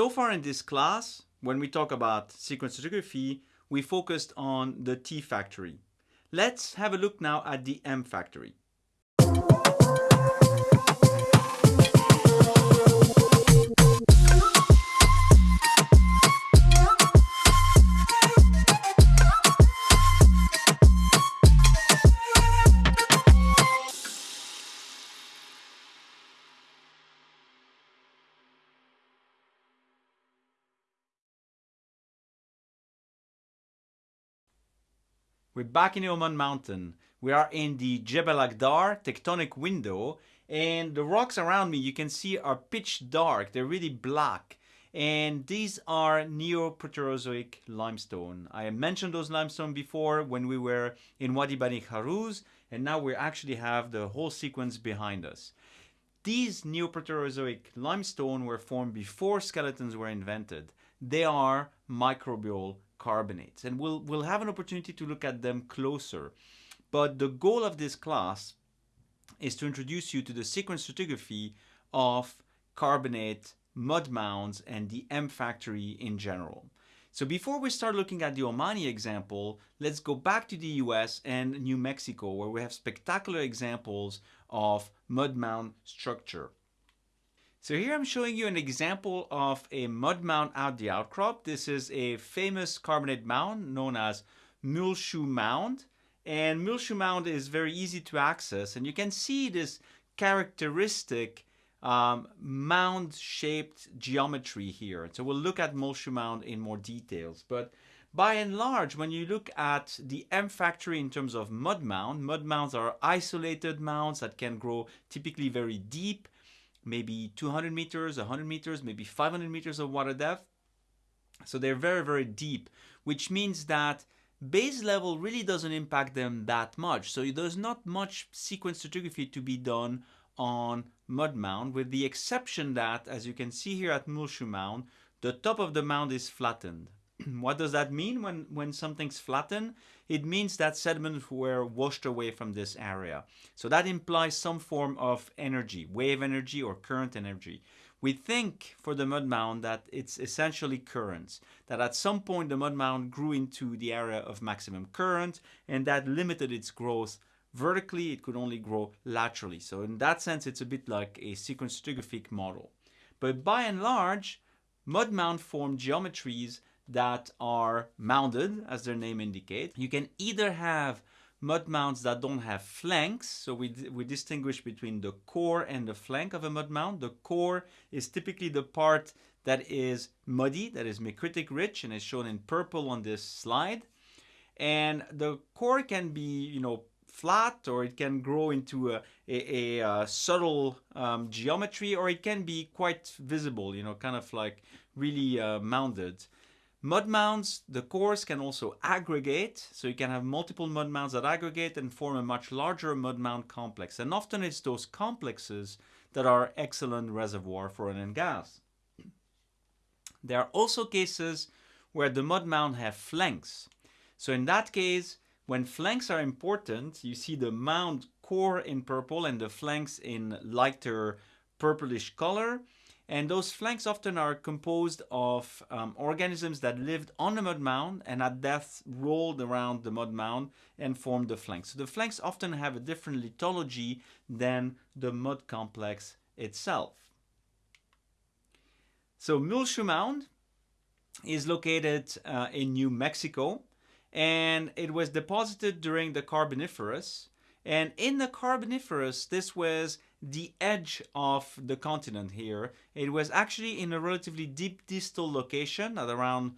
So far in this class, when we talk about sequence stratigraphy, we focused on the T factory. Let's have a look now at the M factory. We're back in the Oman mountain. We are in the Jebel Akhdar tectonic window and the rocks around me you can see are pitch dark. They're really black and these are Neoproterozoic limestone. I mentioned those limestone before when we were in Wadi Bani Kharus and now we actually have the whole sequence behind us. These Neoproterozoic limestone were formed before skeletons were invented. They are microbial carbonates. And we'll, we'll have an opportunity to look at them closer. But the goal of this class is to introduce you to the sequence stratigraphy of carbonate, mud mounds, and the M factory in general. So before we start looking at the Omani example, let's go back to the US and New Mexico where we have spectacular examples of mud mound structure. So here I'm showing you an example of a mud mound out the outcrop. This is a famous carbonate mound known as Muleshoe Mound. And Muleshoe Mound is very easy to access and you can see this characteristic um, mound-shaped geometry here. So we'll look at Muleshoe Mound in more details. But by and large, when you look at the M factory in terms of mud mound, mud mounds are isolated mounds that can grow typically very deep maybe 200 meters, 100 meters, maybe 500 meters of water depth. So they're very, very deep, which means that base level really doesn't impact them that much. So there's not much sequence stratigraphy to be done on mud mound with the exception that, as you can see here at Muleshoe Mound, the top of the mound is flattened. what does that mean when, when something's flattened? It means that sediments were washed away from this area. So that implies some form of energy, wave energy or current energy. We think for the mud mound that it's essentially currents, that at some point the mud mound grew into the area of maximum current and that limited its growth vertically, it could only grow laterally. So in that sense, it's a bit like a sequence stratigraphic model. But by and large, mud mound form geometries that are mounted, as their name indicates. You can either have mud mounds that don't have flanks, so we, we distinguish between the core and the flank of a mud mound. The core is typically the part that is muddy, that is micritic rich, and is shown in purple on this slide. And the core can be, you know, flat or it can grow into a, a, a, a subtle um, geometry or it can be quite visible, you know, kind of like really uh, mounded. Mud mounds, the cores can also aggregate, so you can have multiple mud mounds that aggregate and form a much larger mud mound complex. And often it's those complexes that are excellent reservoir for and gas. There are also cases where the mud mound have flanks. So in that case, when flanks are important, you see the mound core in purple and the flanks in lighter purplish color. And those flanks often are composed of um, organisms that lived on the mud mound and at death rolled around the mud mound and formed the flanks. So the flanks often have a different lithology than the mud complex itself. So Muleshoe Mound is located uh, in New Mexico and it was deposited during the Carboniferous. And in the Carboniferous, this was the edge of the continent here. It was actually in a relatively deep distal location at around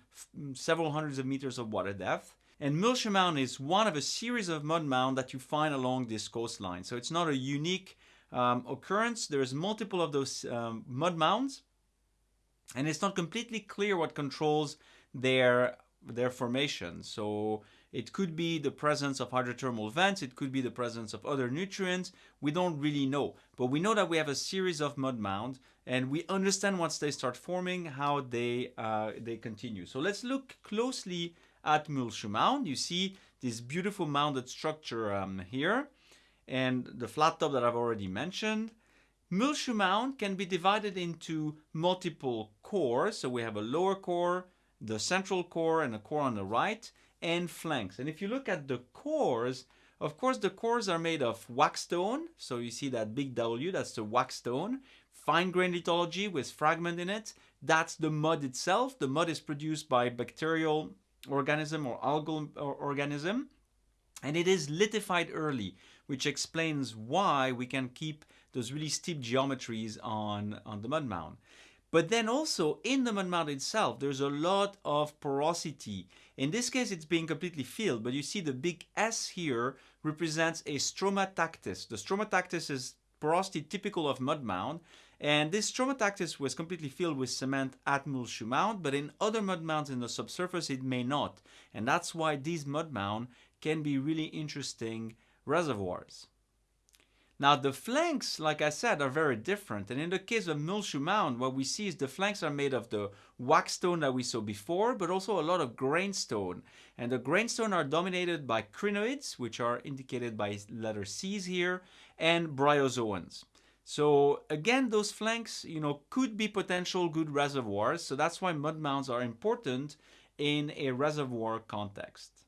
several hundreds of meters of water depth. And Muleshoe Mound is one of a series of mud mounds that you find along this coastline. So it's not a unique um, occurrence. There's multiple of those um, mud mounds. And it's not completely clear what controls their, their formation. So it could be the presence of hydrothermal vents. It could be the presence of other nutrients. We don't really know. But we know that we have a series of mud mounds and we understand once they start forming how they, uh, they continue. So let's look closely at Muleshoe Mound. You see this beautiful mounded structure um, here and the flat top that I've already mentioned. Muleshoe Mound can be divided into multiple cores. So we have a lower core, the central core, and a core on the right, and flanks. And if you look at the cores, of course, the cores are made of wackestone. So you see that big W, that's the wackestone. Fine grained lithology with fragment in it. That's the mud itself. The mud is produced by bacterial organism or algal organism. And it is lithified early, which explains why we can keep those really steep geometries on, on the mud mound. But then also in the mud mound itself, there's a lot of porosity. In this case, it's being completely filled, but you see the big S here represents a stromatactis. The stromatactis is porosity typical of mud mound, and this stromatactis was completely filled with cement at Muleshoe Mound, but in other mud mounds in the subsurface it may not. And that's why these mud mound can be really interesting reservoirs. Now the flanks, like I said, are very different. And in the case of Muleshoe Mound, what we see is the flanks are made of the wackestone that we saw before, but also a lot of grainstone. And the grainstone are dominated by crinoids, which are indicated by letter C's here, and bryozoans. So again, those flanks, you know, could be potential good reservoirs. So that's why mud mounds are important in a reservoir context.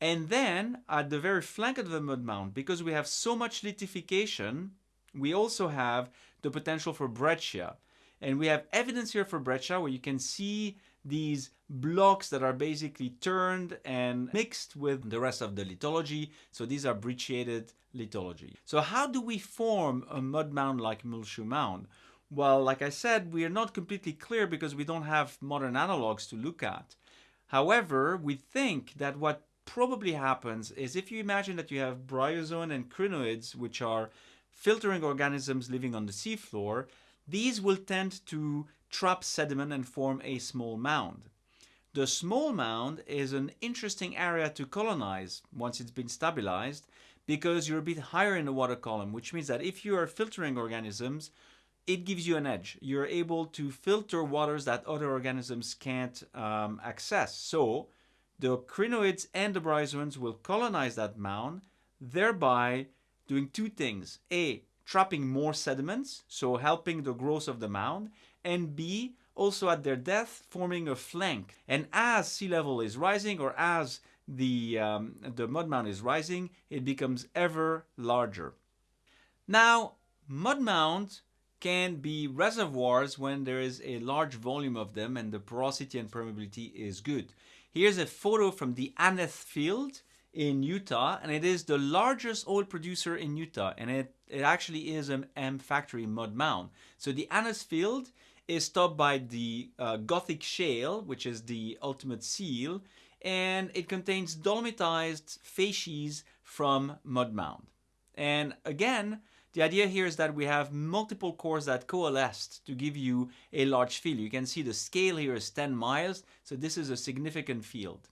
And then at the very flank of the mud mound, because we have so much lithification, we also have the potential for breccia. And we have evidence here for breccia where you can see these blocks that are basically turned and mixed with the rest of the lithology. So these are brecciated lithology. So how do we form a mud mound like Muleshoe Mound? Well, like I said, we are not completely clear because we don't have modern analogs to look at. However, we think that what probably happens is if you imagine that you have bryozoan and crinoids, which are filtering organisms living on the seafloor, these will tend to trap sediment and form a small mound. The small mound is an interesting area to colonize once it's been stabilized because you're a bit higher in the water column, which means that if you are filtering organisms, it gives you an edge. You're able to filter waters that other organisms can't um, access. So the crinoids and the bryozoans will colonize that mound, thereby doing two things. A, trapping more sediments, so helping the growth of the mound, and B, also at their death, forming a flank. And as sea level is rising, or as the, um, the mud mound is rising, it becomes ever larger. Now, mud mounds can be reservoirs when there is a large volume of them and the porosity and permeability is good. Here's a photo from the Aneth field in Utah, and it is the largest oil producer in Utah, and it, it actually is an M factory mud mound. So the Aneth field is topped by the uh, Gothic shale, which is the ultimate seal, and it contains dolomitized facies from mud mound. And again, the idea here is that we have multiple cores that coalesced to give you a large field. You can see the scale here is 10 miles, so this is a significant field.